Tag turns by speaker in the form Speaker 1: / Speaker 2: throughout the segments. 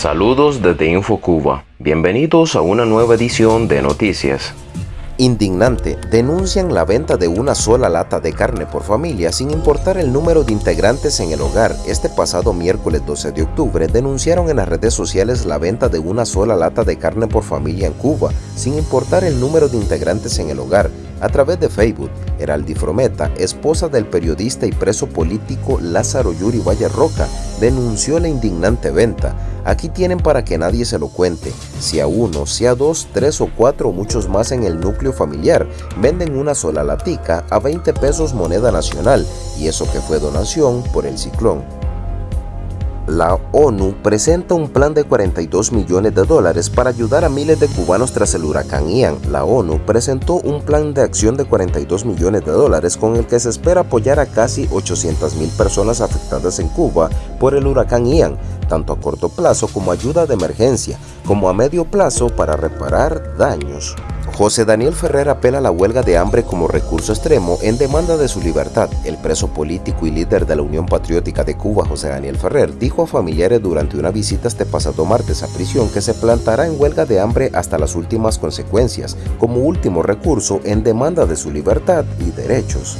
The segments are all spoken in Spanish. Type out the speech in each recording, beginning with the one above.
Speaker 1: Saludos desde InfoCuba. Bienvenidos a una nueva edición de Noticias.
Speaker 2: Indignante, denuncian la venta de una sola lata de carne por familia sin importar el número de integrantes en el hogar. Este pasado miércoles 12 de octubre denunciaron en las redes sociales la venta de una sola lata de carne por familia en Cuba, sin importar el número de integrantes en el hogar. A través de Facebook, Heraldi Frometa, esposa del periodista y preso político Lázaro Yuri Valle Roca, denunció la indignante venta. Aquí tienen para que nadie se lo cuente. Si a uno, si a dos, tres o cuatro o muchos más en el núcleo familiar venden una sola latica a 20 pesos moneda nacional y eso que fue donación por el ciclón. La ONU presenta un plan de 42 millones de dólares para ayudar a miles de cubanos tras el huracán Ian. La ONU presentó un plan de acción de 42 millones de dólares con el que se espera apoyar a casi 800 mil personas afectadas en Cuba por el huracán Ian, tanto a corto plazo como ayuda de emergencia, como a medio plazo para reparar daños. José Daniel Ferrer apela a la huelga de hambre como recurso extremo en demanda de su libertad. El preso político y líder de la Unión Patriótica de Cuba, José Daniel Ferrer, dijo a familiares durante una visita este pasado martes a prisión que se plantará en huelga de hambre hasta las últimas consecuencias, como último recurso en demanda de su libertad y derechos.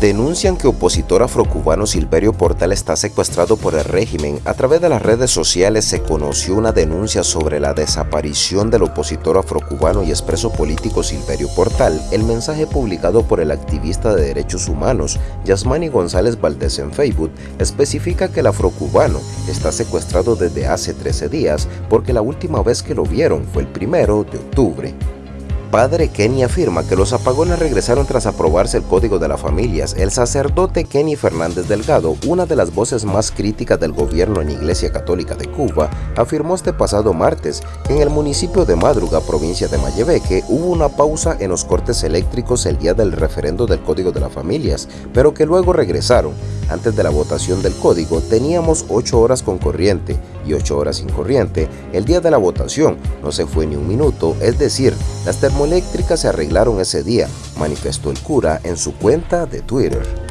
Speaker 2: Denuncian que opositor afrocubano Silverio Portal está secuestrado por el régimen. A través de las redes sociales se conoció una denuncia sobre la desaparición del opositor afrocubano y expreso político Silverio Portal. El mensaje publicado por el activista de derechos humanos Yasmani González Valdés en Facebook especifica que el afrocubano está secuestrado desde hace 13 días porque la última vez que lo vieron fue el primero de octubre. Padre Kenny afirma que los apagones regresaron tras aprobarse el Código de las Familias. El sacerdote Kenny Fernández Delgado, una de las voces más críticas del gobierno en Iglesia Católica de Cuba, afirmó este pasado martes que en el municipio de Madruga, provincia de Mayebeque, hubo una pausa en los cortes eléctricos el día del referendo del Código de las Familias, pero que luego regresaron. Antes de la votación del código teníamos 8 horas con corriente y 8 horas sin corriente. El día de la votación no se fue ni un minuto, es decir, las termoeléctricas se arreglaron ese día, manifestó el cura en su cuenta de Twitter.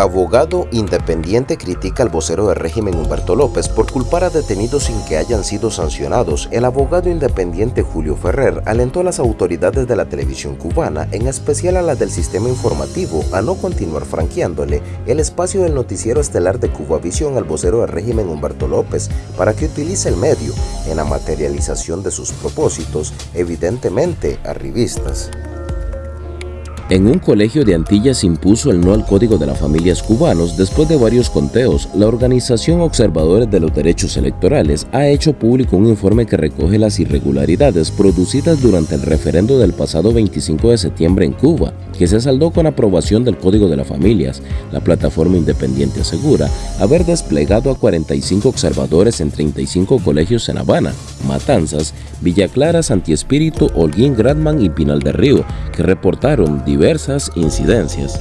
Speaker 2: Abogado independiente critica al vocero del régimen Humberto López por culpar a detenidos sin que hayan sido sancionados. El abogado independiente Julio Ferrer alentó a las autoridades de la televisión cubana, en especial a las del sistema informativo, a no continuar franqueándole el espacio del noticiero estelar de Cubavisión al vocero del régimen Humberto López para que utilice el medio en la materialización de sus propósitos, evidentemente arribistas.
Speaker 3: En un colegio de Antillas impuso el no al Código de las Familias Cubanos después de varios conteos. La Organización Observadores de los Derechos Electorales ha hecho público un informe que recoge las irregularidades producidas durante el referendo del pasado 25 de septiembre en Cuba, que se saldó con aprobación del Código de las Familias. La plataforma independiente asegura haber desplegado a 45 observadores en 35 colegios en Habana, Matanzas, Villa Clara, Santi Espíritu, Holguín, Gradman y Pinal del Río, que reportaron diversas incidencias.